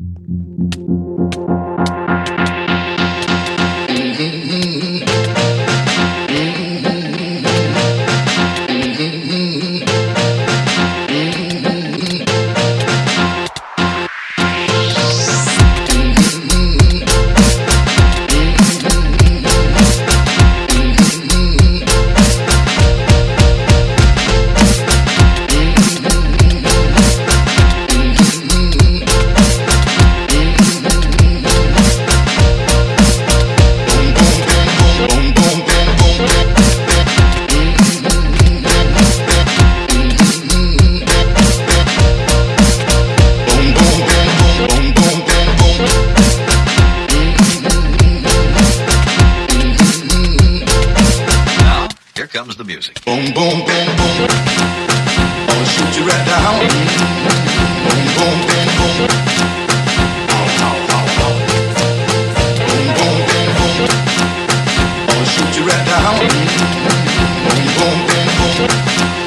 Here comes the music. Boom, boom, boom, boom. I'll shoot you right down. Boom, boom, boom, boom. Boom, boom, boom, boom. I'll shoot you right down. Boom, boom, boom, boom.